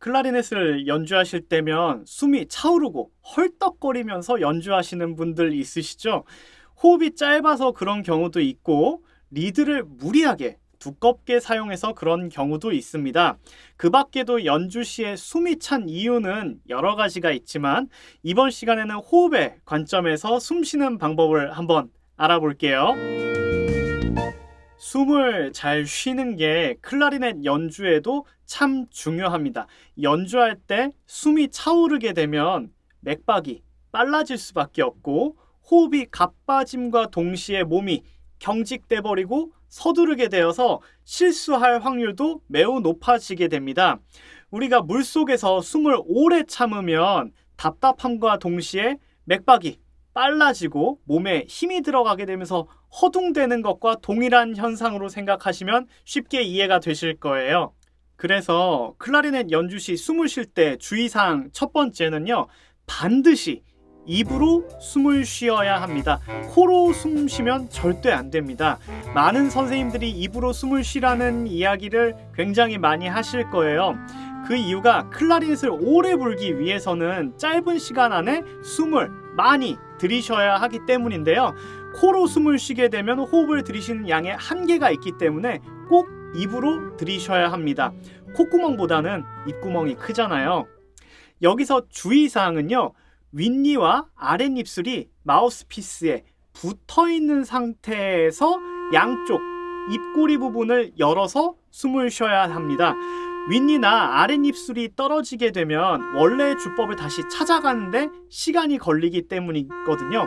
클라리넷을 연주하실 때면 숨이 차오르고 헐떡거리면서 연주하시는 분들 있으시죠? 호흡이 짧아서 그런 경우도 있고 리드를 무리하게 두껍게 사용해서 그런 경우도 있습니다. 그 밖에도 연주 시에 숨이 찬 이유는 여러 가지가 있지만 이번 시간에는 호흡의 관점에서 숨 쉬는 방법을 한번 알아볼게요. 숨을 잘 쉬는 게 클라리넷 연주에도 참 중요합니다. 연주할 때 숨이 차오르게 되면 맥박이 빨라질 수밖에 없고 호흡이 가빠짐과 동시에 몸이 경직돼 버리고 서두르게 되어서 실수할 확률도 매우 높아지게 됩니다. 우리가 물속에서 숨을 오래 참으면 답답함과 동시에 맥박이 빨라지고 몸에 힘이 들어가게 되면서 허둥대는 것과 동일한 현상으로 생각하시면 쉽게 이해가 되실 거예요. 그래서 클라리넷 연주 시 숨을 쉴 때 주의사항 첫 번째는요. 반드시 입으로 숨을 쉬어야 합니다. 코로 숨 쉬면 절대 안 됩니다. 많은 선생님들이 입으로 숨을 쉬라는 이야기를 굉장히 많이 하실 거예요. 그 이유가 클라리넷을 오래 불기 위해서는 짧은 시간 안에 숨을 많이 들이셔야 하기 때문인데요. 코로 숨을 쉬게 되면 호흡을 들이쉬는 양의 한계가 있기 때문에 꼭 입으로 들이셔야 합니다. 콧구멍보다는 입구멍이 크잖아요. 여기서 주의사항은요. 윗니와 아랫입술이 마우스피스에 붙어 있는 상태에서 양쪽 입꼬리 부분을 열어서 숨을 쉬어야 합니다. 윗니나 아랫입술이 떨어지게 되면 원래의 주법을 다시 찾아가는데 시간이 걸리기 때문이거든요.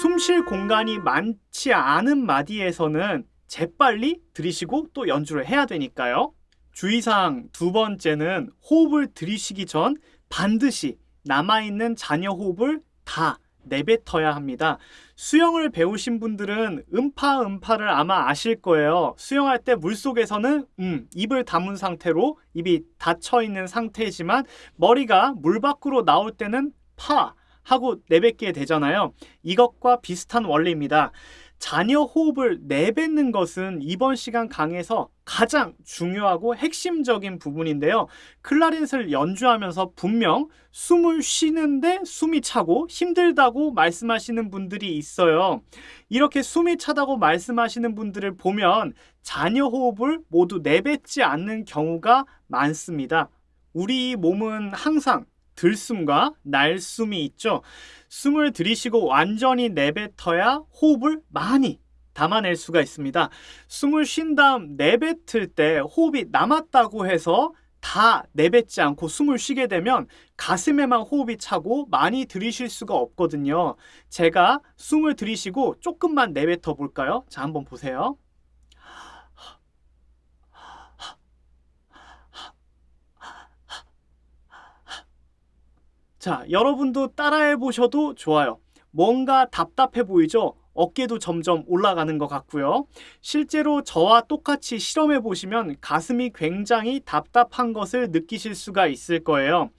숨쉴 공간이 많지 않은 마디에서는 재빨리 들이쉬고 또 연주를 해야 되니까요. 주의사항 두 번째는 호흡을 들이쉬기 전 반드시 남아있는 잔여 호흡을 다 내뱉어야 합니다. 수영을 배우신 분들은 음파 음파를 아마 아실 거예요. 수영할 때 물속에서는 음, 입을 다문 상태로 입이 닫혀 있는 상태지만 머리가 물 밖으로 나올 때는 파 하고 내뱉게 되잖아요. 이것과 비슷한 원리입니다. 잔여 호흡을 내뱉는 것은 이번 시간 강에서 가장 중요하고 핵심적인 부분인데요. 클라리넷을 연주하면서 분명 숨을 쉬는데 숨이 차고 힘들다고 말씀하시는 분들이 있어요. 이렇게 숨이 차다고 말씀하시는 분들을 보면 자녀 호흡을 모두 내뱉지 않는 경우가 많습니다. 우리 몸은 항상 들숨과 날숨이 있죠. 숨을 들이쉬고 완전히 내뱉어야 호흡을 많이 담아낼 수가 있습니다. 숨을 쉰 다음 내뱉을 때 호흡이 남았다고 해서 다 내뱉지 않고 숨을 쉬게 되면 가슴에만 호흡이 차고 많이 들이쉴 수가 없거든요. 제가 숨을 들이쉬고 조금만 내뱉어 볼까요? 자, 한번 보세요. 자, 여러분도 따라해 보셔도 좋아요. 뭔가 답답해 보이죠? 어깨도 점점 올라가는 것 같고요. 실제로 저와 똑같이 실험해 보시면 가슴이 굉장히 답답한 것을 느끼실 수가 있을 거예요.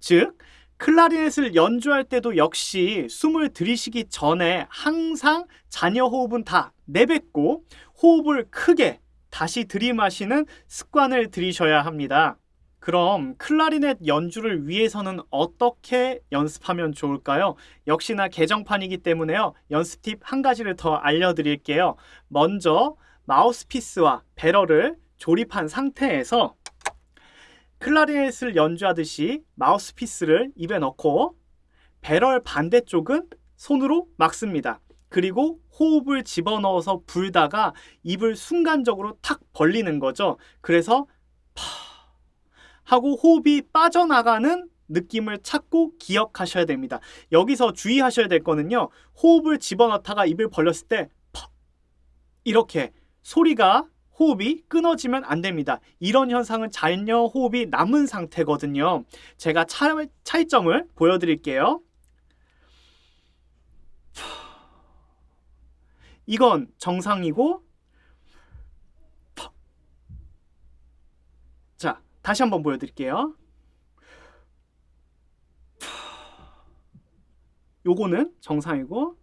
즉, 클라리넷을 연주할 때도 역시 숨을 들이쉬기 전에 항상 잔여 호흡은 다 내뱉고 호흡을 크게 다시 들이마시는 습관을 들이셔야 합니다. 그럼 클라리넷 연주를 위해서는 어떻게 연습하면 좋을까요? 역시나 개정판이기 때문에요. 연습 팁 한 가지를 더 알려드릴게요. 먼저 마우스피스와 배럴을 조립한 상태에서 클라리넷을 연주하듯이 마우스피스를 입에 넣고 배럴 반대쪽은 손으로 막습니다. 그리고 호흡을 집어넣어서 불다가 입을 순간적으로 탁 벌리는 거죠. 그래서 파 하고 호흡이 빠져나가는 느낌을 찾고 기억하셔야 됩니다. 여기서 주의하셔야 될 거는요. 호흡을 집어넣다가 입을 벌렸을 때 퍽! 이렇게 소리가 호흡이 끊어지면 안 됩니다. 이런 현상은 잔여 호흡이 남은 상태거든요. 제가 차, 차이점을 보여드릴게요. 이건 정상이고 자 다시 한번 보여드릴게요. 요거는 정상이고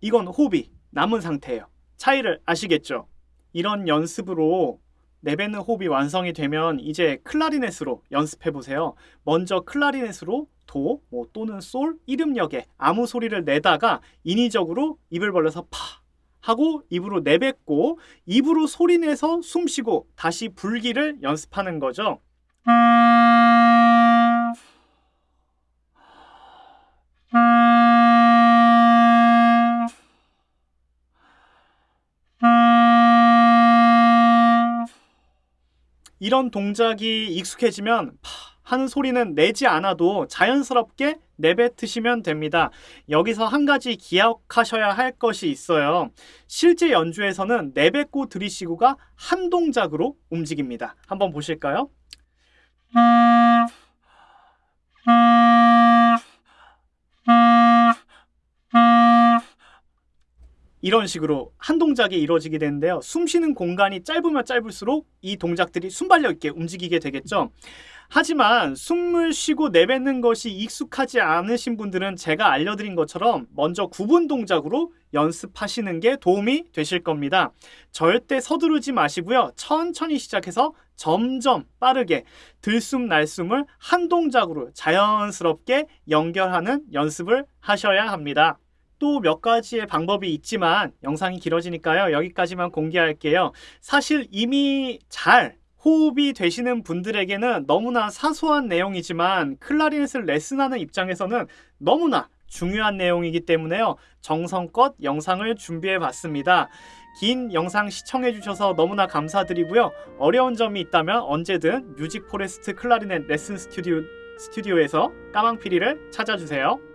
이건 호흡이 남은 상태예요. 차이를 아시겠죠? 이런 연습으로 내뱉는 호흡이 완성이 되면 이제 클라리넷으로 연습해 보세요. 먼저 클라리넷으로 도, 뭐 또는 솔, 이름역에 아무 소리를 내다가 인위적으로 입을 벌려서 파 하고 입으로 내뱉고 입으로 소리 내서 숨 쉬고 다시 불기를 연습하는 거죠. 이런 동작이 익숙해지면 파 하는 소리는 내지 않아도 자연스럽게 내뱉으시면 됩니다. 여기서 한 가지 기억하셔야 할 것이 있어요. 실제 연주에서는 내뱉고 들이쉬고가 한 동작으로 움직입니다. 한번 보실까요? 이런 식으로 한 동작이 이루어지게 되는데요. 숨 쉬는 공간이 짧으면 짧을수록 이 동작들이 순발력 있게 움직이게 되겠죠. 하지만 숨을 쉬고 내뱉는 것이 익숙하지 않으신 분들은 제가 알려드린 것처럼 먼저 구분 동작으로 연습하시는 게 도움이 되실 겁니다. 절대 서두르지 마시고요. 천천히 시작해서 점점 빠르게 들숨 날숨을 한 동작으로 자연스럽게 연결하는 연습을 하셔야 합니다. 또몇 가지의 방법이 있지만 영상이 길어지니까요. 여기까지만 공개할게요. 사실 이미 잘 호흡이 되시는 분들에게는 너무나 사소한 내용이지만 클라리넷을 레슨하는 입장에서는 너무나 중요한 내용이기 때문에요. 정성껏 영상을 준비해 봤습니다. 긴 영상 시청해 주셔서 너무나 감사드리고요. 어려운 점이 있다면 언제든 뮤직 포레스트 클라리넷 레슨 스튜디오, 스튜디오에서 까망피리를 찾아주세요.